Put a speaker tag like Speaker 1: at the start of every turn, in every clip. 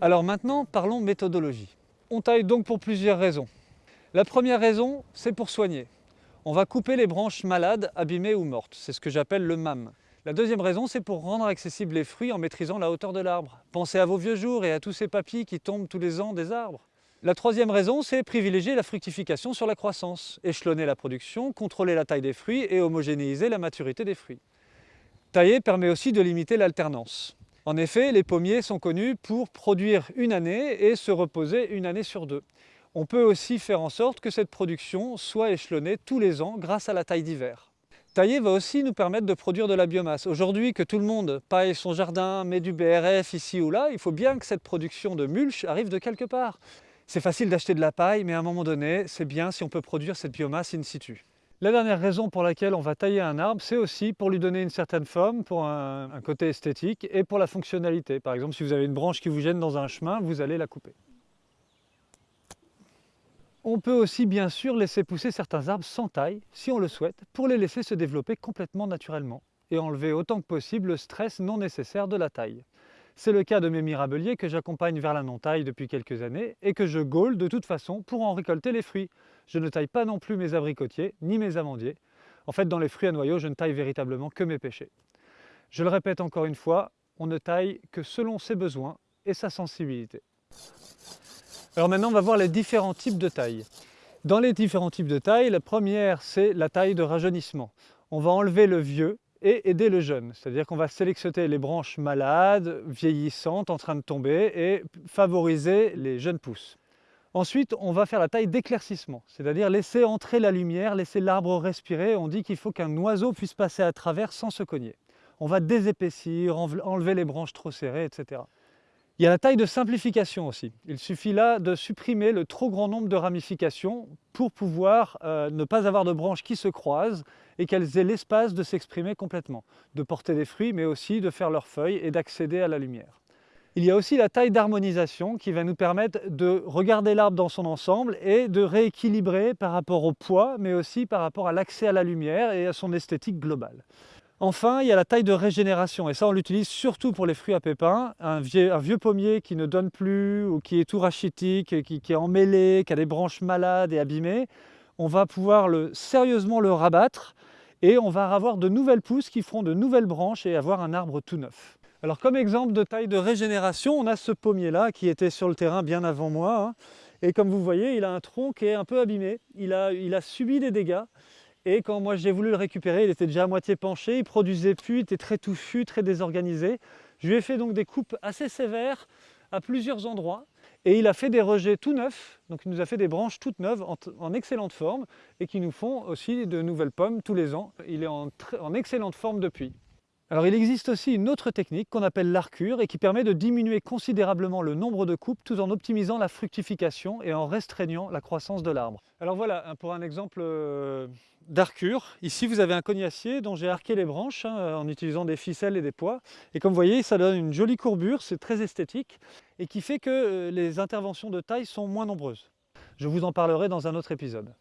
Speaker 1: Alors maintenant, parlons méthodologie. On taille donc pour plusieurs raisons. La première raison, c'est pour soigner. On va couper les branches malades, abîmées ou mortes. C'est ce que j'appelle le MAM. La deuxième raison, c'est pour rendre accessibles les fruits en maîtrisant la hauteur de l'arbre. Pensez à vos vieux jours et à tous ces papilles qui tombent tous les ans des arbres. La troisième raison, c'est privilégier la fructification sur la croissance, échelonner la production, contrôler la taille des fruits et homogénéiser la maturité des fruits. Tailler permet aussi de limiter l'alternance. En effet, les pommiers sont connus pour produire une année et se reposer une année sur deux. On peut aussi faire en sorte que cette production soit échelonnée tous les ans grâce à la taille d'hiver. Tailler va aussi nous permettre de produire de la biomasse. Aujourd'hui que tout le monde paille son jardin, met du BRF ici ou là, il faut bien que cette production de mulch arrive de quelque part. C'est facile d'acheter de la paille, mais à un moment donné, c'est bien si on peut produire cette biomasse in situ. La dernière raison pour laquelle on va tailler un arbre, c'est aussi pour lui donner une certaine forme, pour un, un, côté esthétique et pour la fonctionnalité. Par exemple, si vous avez une branche qui vous gêne dans un chemin, vous allez la couper. On peut aussi bien sûr laisser pousser certains arbres sans taille, si on le souhaite, pour les laisser se développer complètement naturellement et enlever autant que possible le stress non nécessaire de la taille. C'est le cas de mes mirabeliers que j'accompagne vers la non-taille depuis quelques années et que je gaule de toute façon pour en récolter les fruits. Je ne taille pas non plus mes abricotiers ni mes amandiers. En fait, dans les fruits à noyaux, je ne taille véritablement que mes pêchers. Je le répète encore une fois, on ne taille que selon ses besoins et sa sensibilité. Alors maintenant, on va voir les différents types de taille. Dans les différents types de taille, la première, c'est la taille de rajeunissement. On va enlever le vieux et aider le jeune. C'est-à-dire qu'on va sélectionner les branches malades, vieillissantes, en train de tomber et favoriser les jeunes pousses. Ensuite, on va faire la taille d'éclaircissement, c'est-à-dire laisser entrer la lumière, laisser l'arbre respirer. On dit qu'il faut qu'un oiseau puisse passer à travers sans se cogner. On va désépaissir, enlever les branches trop serrées, etc. Il y a la taille de simplification aussi. Il suffit là de supprimer le trop grand nombre de ramifications pour pouvoir euh, ne pas avoir de branches qui se croisent et qu'elles aient l'espace de s'exprimer complètement, de porter des fruits, mais aussi de faire leurs feuilles et d'accéder à la lumière. Il y a aussi la taille d'harmonisation qui va nous permettre de regarder l'arbre dans son ensemble et de rééquilibrer par rapport au poids, mais aussi par rapport à l'accès à la lumière et à son esthétique globale. Enfin, il y a la taille de régénération, et ça on l'utilise surtout pour les fruits à pépins. Un vieux, pommier qui ne donne plus, ou qui est tout rachitique, qui, qui est emmêlé, qui a des branches malades et abîmées, on va pouvoir le, sérieusement le rabattre et on va avoir de nouvelles pousses qui feront de nouvelles branches et avoir un arbre tout neuf. Alors comme exemple de taille de régénération, on a ce pommier là qui était sur le terrain bien avant moi hein. et comme vous voyez il a un tronc qui est un peu abîmé, il a subi des dégâts et quand moi j'ai voulu le récupérer il était déjà à moitié penché, il produisait plus, il était très touffu, très désorganisé. Je lui ai fait donc des coupes assez sévères à plusieurs endroits et il a fait des rejets tout neufs, donc il nous a fait des branches toutes neuves en, excellente forme et qui nous font aussi de nouvelles pommes tous les ans. Il est en, en excellente forme depuis. Alors il existe aussi une autre technique qu'on appelle l'arcure et qui permet de diminuer considérablement le nombre de coupes tout en optimisant la fructification et en restreignant la croissance de l'arbre. Alors voilà, pour un exemple euh, d'arcure, ici vous avez un cognacier dont j'ai arqué les branches hein, en utilisant des ficelles et des poids. Et comme vous voyez, ça donne une jolie courbure, c'est très esthétique et qui fait que euh, les interventions de taille sont moins nombreuses. Je vous en parlerai dans un autre épisode.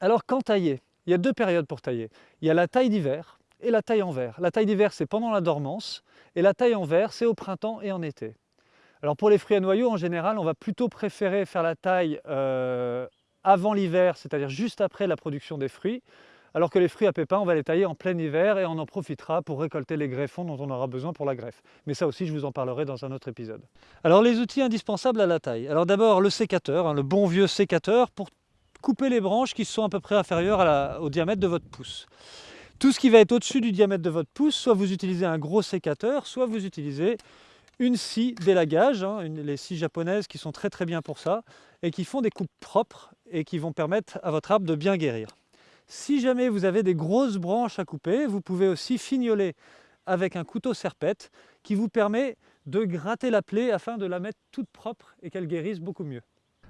Speaker 1: Alors quand tailler Il y a deux périodes pour tailler. Il y a la taille d'hiver et la taille en verre. La taille d'hiver c'est pendant la dormance et la taille en verre c'est au printemps et en été. Alors pour les fruits à noyaux, en général, on va plutôt préférer faire la taille euh, avant l'hiver, c'est-à-dire juste après la production des fruits, alors que les fruits à pépins, on va les tailler en plein hiver et on en profitera pour récolter les greffons dont on aura besoin pour la greffe. Mais ça aussi, je vous en parlerai dans un autre épisode. Alors les outils indispensables à la taille. Alors d'abord le sécateur, hein, le bon vieux sécateur pour couper les branches qui sont à peu près inférieures au diamètre de votre pouce. Tout ce qui va être au-dessus du diamètre de votre pouce, soit vous utilisez un gros sécateur, soit vous utilisez une scie d'élagage, hein, les scies japonaises qui sont très très bien pour ça, et qui font des coupes propres et qui vont permettre à votre arbre de bien guérir. Si jamais vous avez des grosses branches à couper, vous pouvez aussi fignoler avec un couteau serpette qui vous permet de gratter la plaie afin de la mettre toute propre et qu'elle guérisse beaucoup mieux.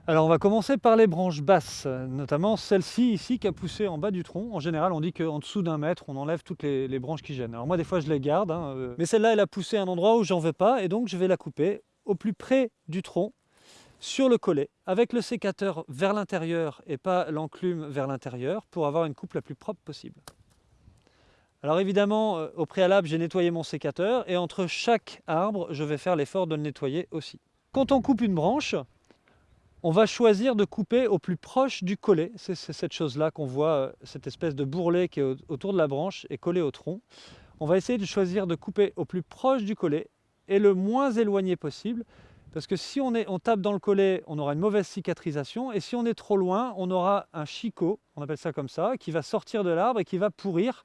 Speaker 1: Alors on va commencer par les branches basses, notamment celle-ci ici qui a poussé en bas du tronc. En général on dit qu'en dessous d'un mètre on enlève toutes les, branches qui gênent. Alors moi des fois je les garde, hein, euh, mais celle-là elle a poussé à un endroit où j'en veux pas et donc je vais la couper au plus près du tronc sur le collet avec le sécateur vers l'intérieur et pas l'enclume vers l'intérieur pour avoir une coupe la plus propre possible. Alors évidemment, euh, au préalable, j'ai nettoyé mon sécateur et entre chaque arbre, je vais faire l'effort de le nettoyer aussi. Quand on coupe une branche, on va choisir de couper au plus proche du collet. C'est cette chose-là qu'on voit, euh, cette espèce de bourrelet qui est autour de la branche et collé au tronc. On va essayer de choisir de couper au plus proche du collet et le moins éloigné possible. Parce que si on, est, on tape dans le collet, on aura une mauvaise cicatrisation. Et si on est trop loin, on aura un chicot, on appelle ça comme ça, qui va sortir de l'arbre et qui va pourrir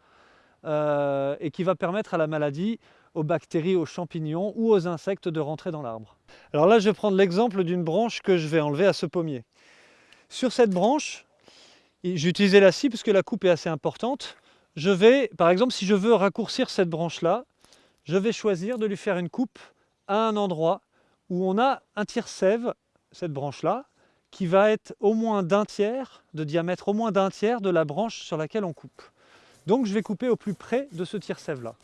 Speaker 1: euh, et qui va permettre à la maladie aux bactéries, aux champignons ou aux insectes de rentrer dans l'arbre. Alors là, je vais prendre l'exemple d'une branche que je vais enlever à ce pommier. Sur cette branche, j'ai utilisé la scie parce que la coupe est assez importante. Je vais, par exemple, si je veux raccourcir cette branche-là, je vais choisir de lui faire une coupe à un endroit où on a un tire-sève, cette branche-là, qui va être au moins d'un tiers, de diamètre au moins d'un tiers de la branche sur laquelle on coupe. Donc je vais couper au plus près de ce tire-sève-là.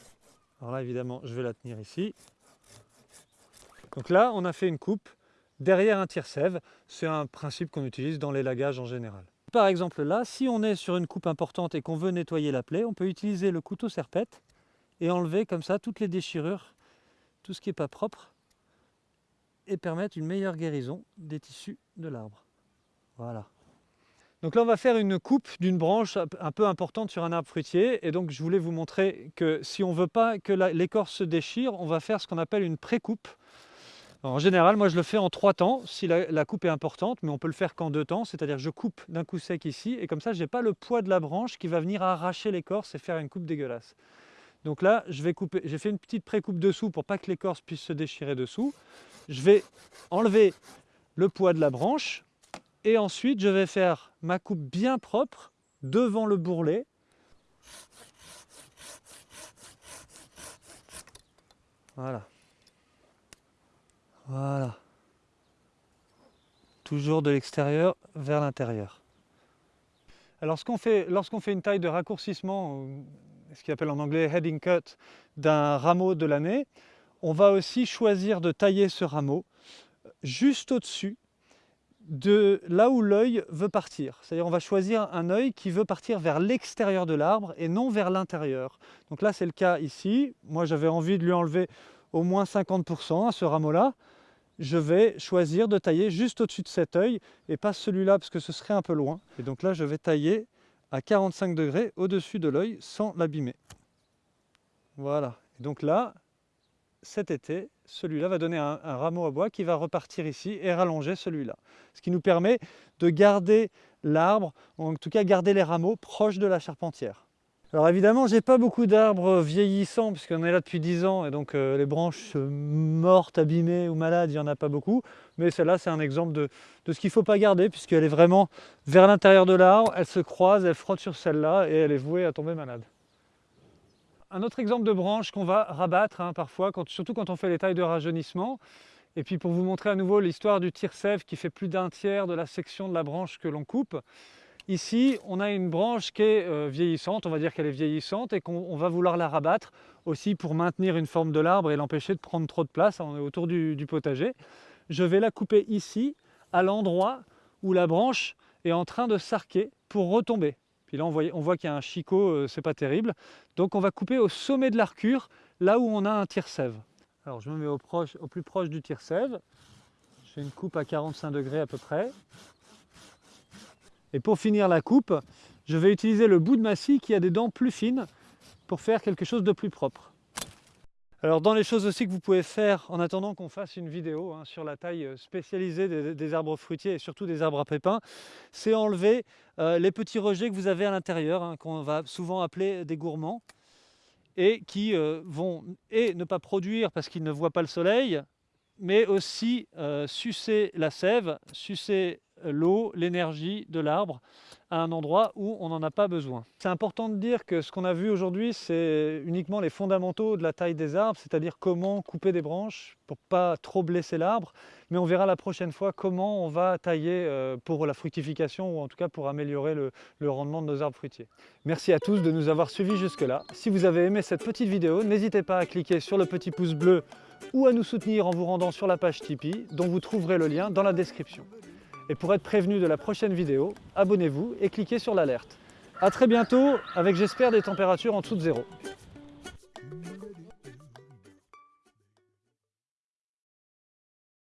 Speaker 1: Alors là, évidemment, je vais la tenir ici. Donc là, on a fait une coupe derrière un tire-sève. C'est un principe qu'on utilise dans les lagages en général. Par exemple là, si on est sur une coupe importante et qu'on veut nettoyer la plaie, on peut utiliser le couteau serpette et enlever comme ça toutes les déchirures, tout ce qui n'est pas propre, et permettre une meilleure guérison des tissus de l'arbre. Voilà. Donc là, on va faire une coupe d'une branche un peu importante sur un arbre fruitier. Et donc, je voulais vous montrer que si on ne veut pas que l'écorce se déchire, on va faire ce qu'on appelle une pré-coupe. En général, moi, je le fais en trois temps, si la, coupe est importante, mais on peut le faire qu'en deux temps. C'est-à-dire je coupe d'un coup sec ici, et comme ça, je n'ai pas le poids de la branche qui va venir arracher l'écorce et faire une coupe dégueulasse. Donc là, je vais couper. j'ai fait une petite pré-coupe dessous pour pas que l'écorce puisse se déchirer dessous. Je vais enlever le poids de la branche, et ensuite, je vais faire ma coupe bien propre devant le bourrelet. Voilà. Voilà. Toujours de l'extérieur vers l'intérieur. Alors lorsqu'on fait, fait une taille de raccourcissement, ce qu'on appelle en anglais heading cut, d'un rameau de l'année, on va aussi choisir de tailler ce rameau juste au-dessus de là où l'œil veut partir. C'est-à-dire on va choisir un œil qui veut partir vers l'extérieur de l'arbre et non vers l'intérieur. Donc là c'est le cas ici. Moi j'avais envie de lui enlever au moins 50% à ce rameau-là. Je vais choisir de tailler juste au-dessus de cet œil et pas celui-là parce que ce serait un peu loin. Et donc là je vais tailler à 45 degrés au-dessus de l'œil sans l'abîmer. Voilà. Et donc là, cet été, celui-là va donner un, rameau à bois qui va repartir ici et rallonger celui-là. Ce qui nous permet de garder l'arbre, en tout cas garder les rameaux proches de la charpentière. Alors évidemment, j'ai pas beaucoup d'arbres vieillissants puisqu'on est là depuis 10 ans et donc euh, les branches mortes, abîmées ou malades, il n'y en a pas beaucoup. Mais celle-là, c'est un exemple de ce qu'il ne faut pas garder puisqu'elle est vraiment vers l'intérieur de l'arbre, elle se croise, elle frotte sur celle-là et elle est vouée à tomber malade. Un autre exemple de branche qu'on va rabattre hein, parfois, surtout quand on fait les tailles de rajeunissement. Et puis pour vous montrer à nouveau l'histoire du tire-sève qui fait plus d'un tiers de la section de la branche que l'on coupe. Ici, on a une branche qui est euh, vieillissante, on va dire qu'elle est vieillissante et qu'on va vouloir la rabattre aussi pour maintenir une forme de l'arbre et l'empêcher de prendre trop de place on autour du potager. Je vais la couper ici, à l'endroit où la branche est en train de s'arquer pour retomber. Puis là, on voit, qu'il y a un chicot, euh, c'est pas terrible. Donc on va couper au sommet de l'arcure, là où on a un tire-sève. Alors je me mets au, plus proche du tire-sève. J'ai une coupe à 45 degrés à peu près. Et pour finir la coupe, je vais utiliser le bout de ma scie qui a des dents plus fines pour faire quelque chose de plus propre. Alors dans les choses aussi que vous pouvez faire en attendant qu'on fasse une vidéo hein, sur la taille euh, spécialisée des, arbres fruitiers et surtout des arbres à pépins, c'est enlever euh, les petits rejets que vous avez à l'intérieur, hein, qu'on va souvent appeler des gourmands, et qui euh, vont et ne pas produire parce qu'ils ne voient pas le soleil, mais aussi sucer la sève, sucer l'eau, l'énergie de l'arbre à un endroit où on n'en a pas besoin. C'est important de dire que ce qu'on a vu aujourd'hui, c'est uniquement les fondamentaux de la taille des arbres, c'est-à-dire comment couper des branches pour pas trop blesser l'arbre, mais on verra la prochaine fois comment on va tailler euh, pour la fructification ou en tout cas pour améliorer le, le rendement de nos arbres fruitiers. Merci à tous de nous avoir suivis jusque-là. Si vous avez aimé cette petite vidéo, n'hésitez pas à cliquer sur le petit pouce bleu ou à nous soutenir en vous rendant sur la page Tipeee, dont vous trouverez le lien dans la description. Et pour être prévenu de la prochaine vidéo, abonnez-vous et cliquez sur l'alerte. A très bientôt avec j'espère des températures en dessous de zéro.